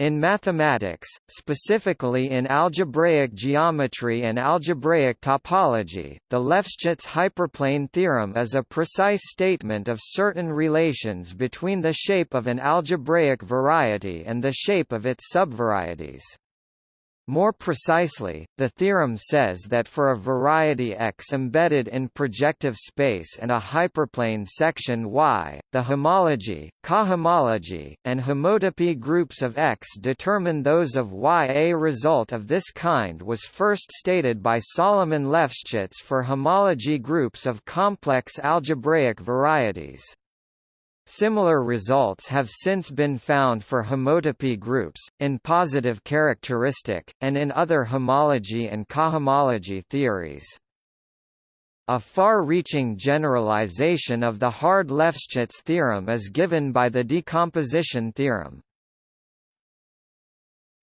In mathematics, specifically in algebraic geometry and algebraic topology, the Lefschetz hyperplane theorem is a precise statement of certain relations between the shape of an algebraic variety and the shape of its subvarieties. More precisely, the theorem says that for a variety X embedded in projective space and a hyperplane section Y, the homology, cohomology, and homotopy groups of X determine those of Y. A result of this kind was first stated by Solomon Lefschetz for homology groups of complex algebraic varieties. Similar results have since been found for homotopy groups, in positive characteristic, and in other homology and cohomology theories. A far-reaching generalization of the Hard-Lefschetz theorem is given by the decomposition theorem.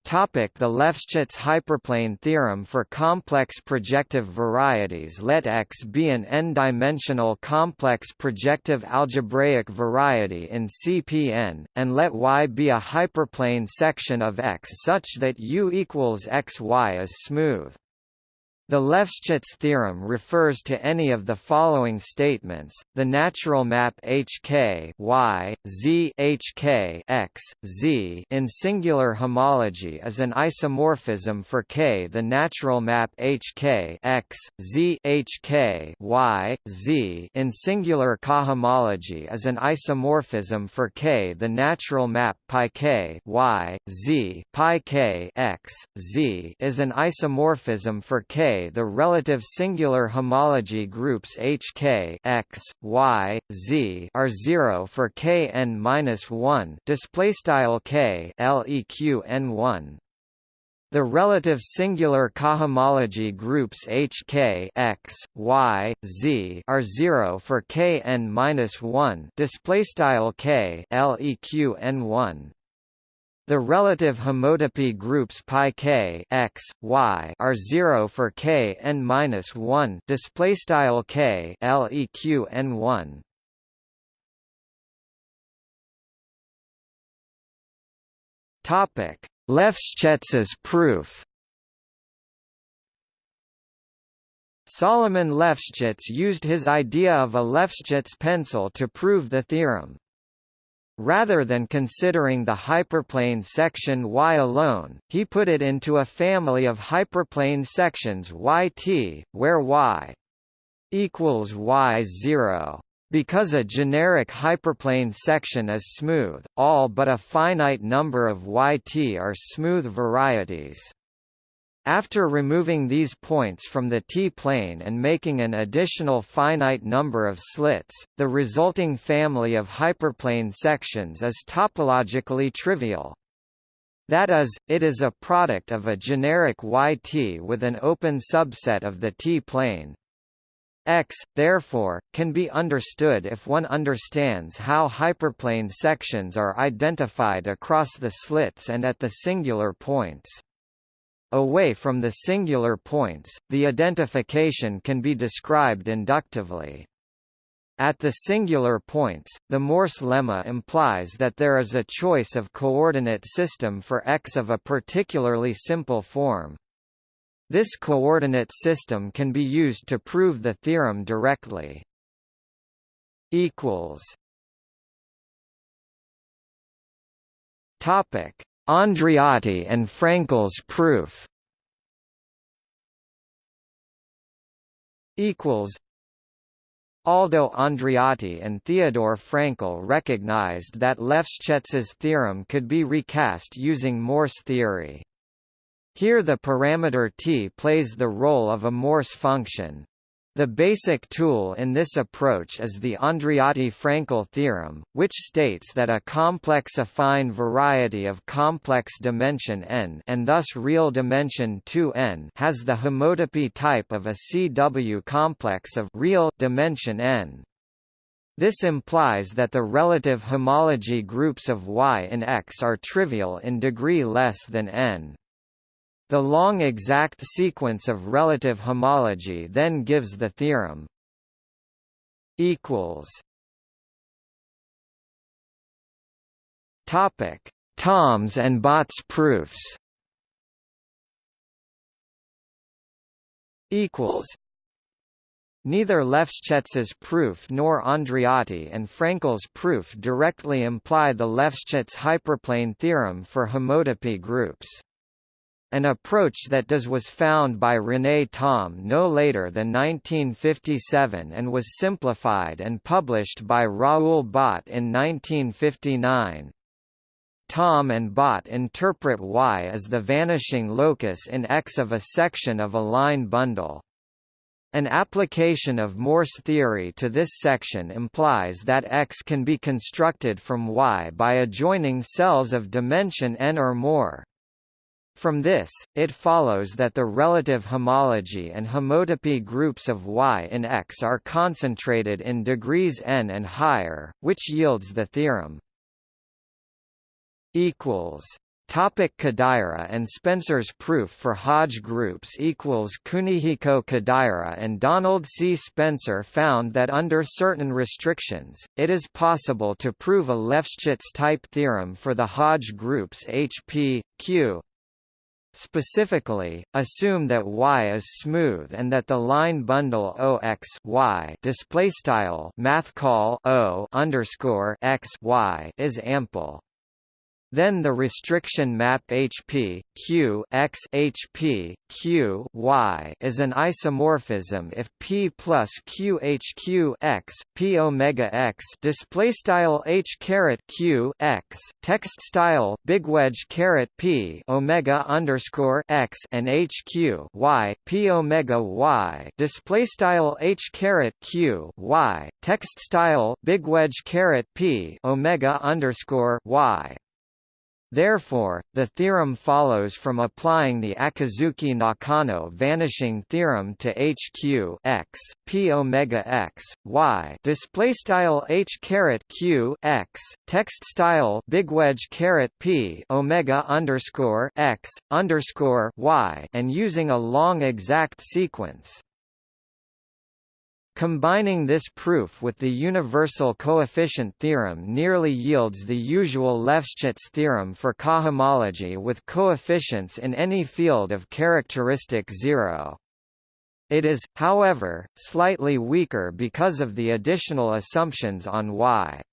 Topic the Lefschetz hyperplane theorem for complex projective varieties Let X be an n-dimensional complex projective algebraic variety in CPN, and let Y be a hyperplane section of X such that U equals XY is smooth. The Lefschetz theorem refers to any of the following statements: the natural map HK y z HK x z in singular homology is an isomorphism for K. The natural map HK x z HK y z in singular cohomology is an isomorphism for K. The natural map pi K y z pi K x z is an isomorphism for K the relative singular homology groups HK x, y, z are 0 for k n-1 display style k leq n1 the relative singular cohomology groups HK x, y, z are 0 for k n-1 display style k leq n1 the relative homotopy groups pi k x y are 0 for k n minus 1 display style k leq n 1 topic Lefschetz's proof. Solomon Lefschetz used his idea of a Lefschetz pencil to prove the theorem Rather than considering the hyperplane section Y alone, he put it into a family of hyperplane sections YT, where Y equals Y0. Because a generic hyperplane section is smooth, all but a finite number of YT are smooth varieties. After removing these points from the T-plane and making an additional finite number of slits, the resulting family of hyperplane sections is topologically trivial. That is, it is a product of a generic YT with an open subset of the T-plane. X, therefore, can be understood if one understands how hyperplane sections are identified across the slits and at the singular points. Away from the singular points, the identification can be described inductively. At the singular points, the Morse lemma implies that there is a choice of coordinate system for x of a particularly simple form. This coordinate system can be used to prove the theorem directly. equals Topic Andreotti and Frankel's proof. Equals. Aldo Andreotti and Theodore Frankel recognized that Lefschetz's theorem could be recast using Morse theory. Here the parameter t plays the role of a Morse function, the basic tool in this approach is the Andreotti-Frankel theorem, which states that a complex affine variety of complex dimension n and thus real dimension 2n has the homotopy type of a CW complex of real dimension n. This implies that the relative homology groups of Y and X are trivial in degree less than n. The long exact sequence of relative homology then gives the theorem equals Topic Thoms and Botts proofs equals Neither Lefschetz's proof nor Andreotti and Frankel's proof directly imply the Lefschetz hyperplane theorem for homotopy groups. An approach that does was found by René Thom no later than 1957 and was simplified and published by Raoul Bott in 1959. Thom and Bott interpret Y as the vanishing locus in X of a section of a line bundle. An application of Morse theory to this section implies that X can be constructed from Y by adjoining cells of dimension n or more. From this, it follows that the relative homology and homotopy groups of Y in X are concentrated in degrees n and higher, which yields the theorem. Topic Kodaira and Spencer's proof for Hodge groups equals Kunihiko Kodaira and Donald C. Spencer found that under certain restrictions, it is possible to prove a Lefschetz type theorem for the Hodge groups HP, Q, Specifically, assume that Y is smooth and that the line bundle OX Y display style math call O underscore X Y is ample. Then the restriction map HP Q X HP Q Y is an isomorphism if P plus Q H Q X P omega X display style H caret Q X text style big wedge caret P omega underscore X and H Q Y P omega Y display style H caret Q Y text style big wedge caret P omega underscore Y Therefore, the theorem follows from applying the Akizuki-Nakano vanishing theorem to HQ x p omega x y display style h caret q x text style big wedge caret p omega underscore x underscore y and using a long exact sequence. Combining this proof with the universal coefficient theorem nearly yields the usual Lefschetz theorem for cohomology with coefficients in any field of characteristic zero. It is, however, slightly weaker because of the additional assumptions on Y.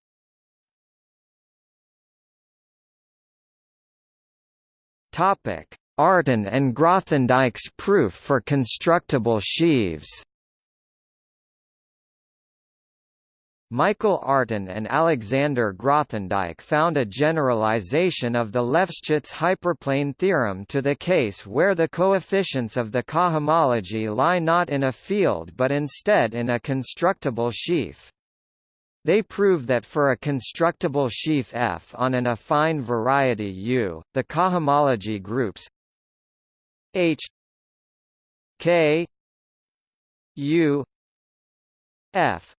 Artin and Grothendieck's proof for constructible sheaves. Michael Artin and Alexander Grothendieck found a generalization of the Lefschetz hyperplane theorem to the case where the coefficients of the cohomology lie not in a field but instead in a constructible sheaf. They prove that for a constructible sheaf F on an affine variety U, the cohomology groups H K U F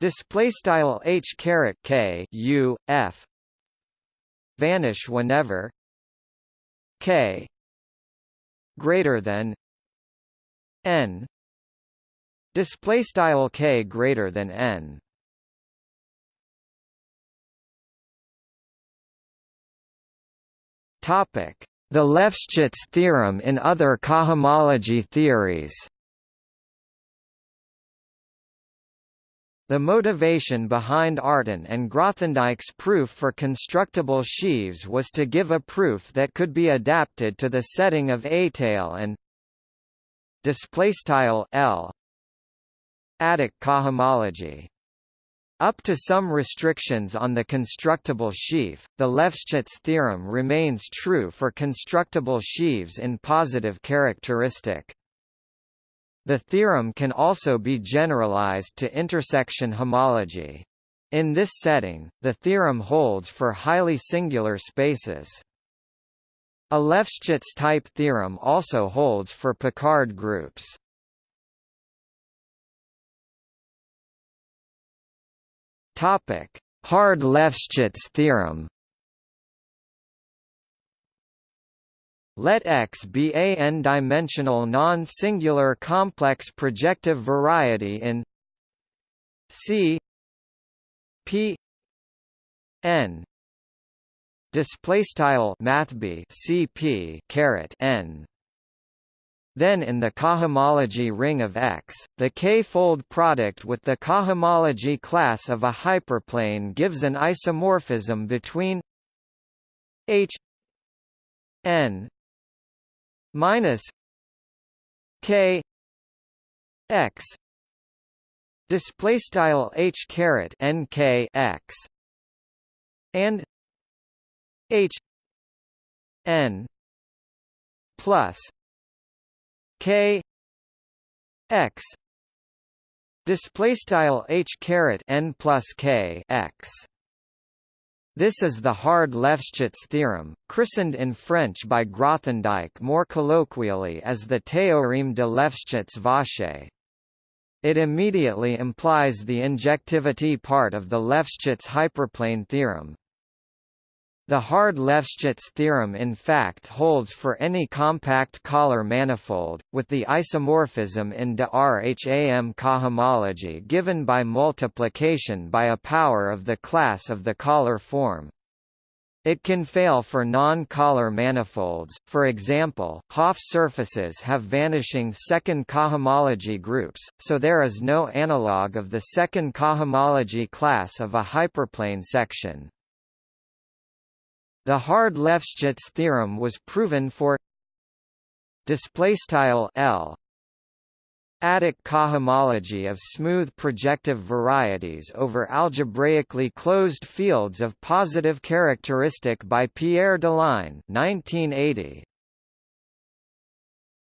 display style h caret k u f. Vanish whenever. K. Greater than. N. Display style k greater than n. Topic. The Lefschetz theorem in other cohomology theories The motivation behind Artin and Grothendieck's proof for constructible sheaves was to give a proof that could be adapted to the setting of étale and L adic cohomology. Up to some restrictions on the constructible sheaf, the Lefschetz theorem remains true for constructible sheaves in positive characteristic. The theorem can also be generalized to intersection homology. In this setting, the theorem holds for highly singular spaces. A Lefschetz type theorem also holds for Picard groups. Topic: Hard Lefschetz theorem. Let X be a n-dimensional non-singular complex projective variety in C P n display mathb cp caret n. Then in the cohomology ring of X, the k-fold product with the cohomology class of a hyperplane gives an isomorphism between H n minus k x display style h caret n k x and h n plus k x display style h caret n plus k x this is the Hard-Lefschetz theorem, christened in French by Grothendieck more colloquially as the théorème de Lefschetz-vache. It immediately implies the injectivity part of the Lefschetz hyperplane theorem. The Hard-Lefschetz theorem in fact holds for any compact Kähler manifold, with the isomorphism in de Rham cohomology given by multiplication by a power of the class of the Kähler form. It can fail for non-Kähler manifolds, for example, Hopf surfaces have vanishing second cohomology groups, so there is no analog of the second cohomology class of a hyperplane section. The Hard-Lefschetz theorem was proven for display style L. Adic cohomology of smooth projective varieties over algebraically closed fields of positive characteristic by Pierre Deligne 1980